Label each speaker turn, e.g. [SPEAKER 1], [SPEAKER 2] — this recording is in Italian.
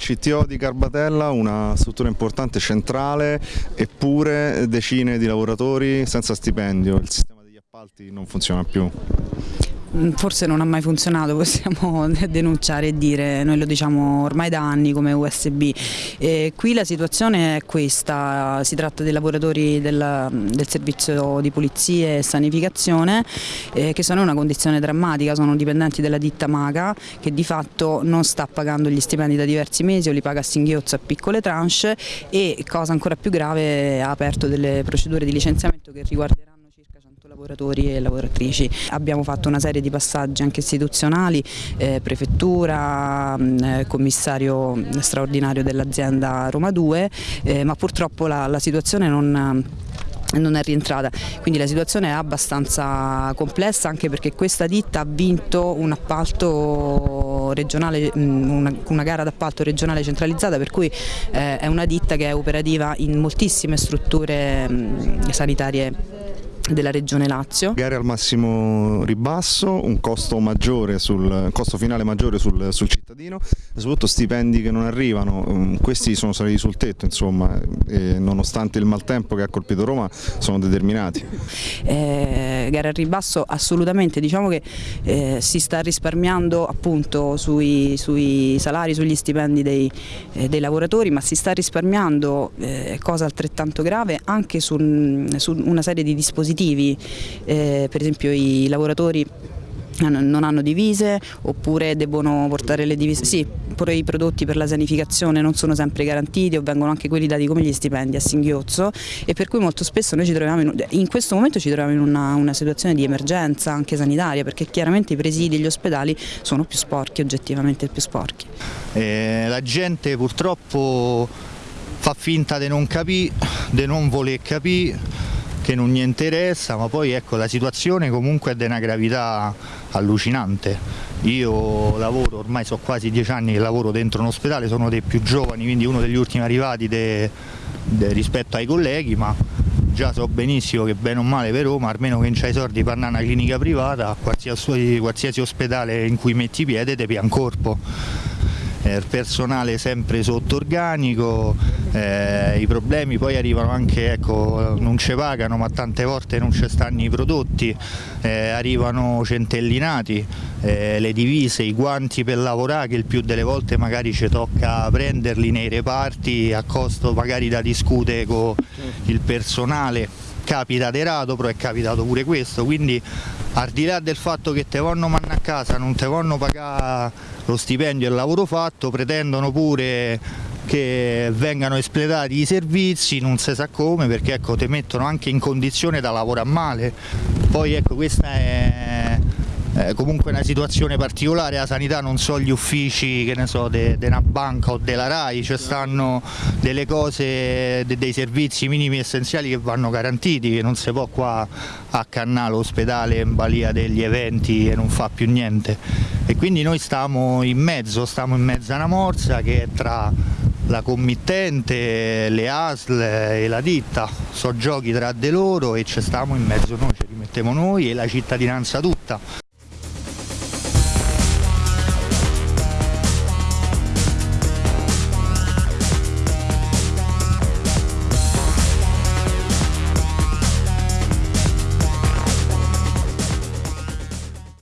[SPEAKER 1] CTO di Garbatella, una struttura importante centrale, eppure decine di lavoratori senza stipendio, il sistema degli appalti non funziona più.
[SPEAKER 2] Mm, forse non ha mai funzionato, possiamo denunciare e dire, noi lo diciamo ormai da anni come USB. E qui la situazione è questa, si tratta dei lavoratori del, del servizio di pulizia e sanificazione eh, che sono in una condizione drammatica, sono dipendenti della ditta Maga che di fatto non sta pagando gli stipendi da diversi mesi o li paga a singhiozzo a piccole tranche e cosa ancora più grave ha aperto delle procedure di licenziamento che riguarderanno lavoratori e lavoratrici. Abbiamo fatto una serie di passaggi anche istituzionali, eh, prefettura, mh, eh, commissario straordinario dell'azienda Roma 2, eh, ma purtroppo la, la situazione non non è rientrata, quindi la situazione è abbastanza complessa anche perché questa ditta ha vinto un appalto regionale, una, una gara d'appalto regionale centralizzata per cui eh, è una ditta che è operativa in moltissime strutture sanitarie della Regione Lazio.
[SPEAKER 1] Gare al massimo ribasso, un costo, maggiore sul, costo finale maggiore sul, sul, cittadino soprattutto stipendi che non arrivano, mm, questi sono saliti sul tetto insomma, nonostante il maltempo che ha colpito Roma sono determinati.
[SPEAKER 2] Eh, gare al ribasso assolutamente, diciamo che eh, si sta risparmiando appunto sui, sui salari, sugli stipendi dei, eh, dei, lavoratori ma si sta risparmiando, eh, cosa altrettanto grave, anche su, su una serie di dispositivi positivi, eh, per esempio i lavoratori non hanno divise oppure debbono portare le divise, sì, pure i prodotti per la sanificazione non sono sempre garantiti o vengono anche quelli dati come gli stipendi a singhiozzo e per cui molto spesso noi ci troviamo in, in questo momento ci troviamo in una, una, situazione di emergenza anche sanitaria perché chiaramente i presidi e gli ospedali sono più sporchi, oggettivamente più sporchi.
[SPEAKER 3] Eh, la gente purtroppo fa finta di non capire, di non voler capire che non gli interessa, ma poi ecco la situazione comunque è di una gravità allucinante. Io lavoro, ormai so quasi dieci anni che lavoro dentro un ospedale, sono dei più giovani, quindi uno degli ultimi arrivati de, de, rispetto ai colleghi, ma già so benissimo che bene o male per Roma, almeno che non c'hai soldi per andare a una clinica privata, qualsiasi, qualsiasi ospedale in cui metti piede ti pian corpo eh, il personale sempre sotto organico, eh, i problemi poi arrivano anche, ecco, non ci pagano ma tante volte non ci stanno i prodotti, eh, arrivano centellinati, eh, le divise, i guanti per lavorare che il più delle volte magari ci tocca prenderli nei reparti a costo magari da discutere con il personale capita di rado, però è capitato pure questo, quindi al di là del fatto che te vanno manna a casa, non te vanno pagare lo stipendio e il lavoro fatto, pretendono pure che vengano espletati i servizi, non si sa come, perché ecco, ti mettono anche in condizione da lavorare male. Poi ecco, questa è eh, comunque una situazione particolare, la sanità non so gli uffici che ne so, di una banca o della RAI, ci stanno delle cose, de, dei servizi minimi essenziali che vanno garantiti, che non si può qua accannare l'ospedale in balia degli eventi e non fa più niente. E quindi noi stiamo in mezzo, stiamo in mezzo a una morsa che è tra la committente, le ASL e la ditta, so giochi tra di loro e ci stiamo in mezzo noi, ci rimettiamo noi e la cittadinanza tutta.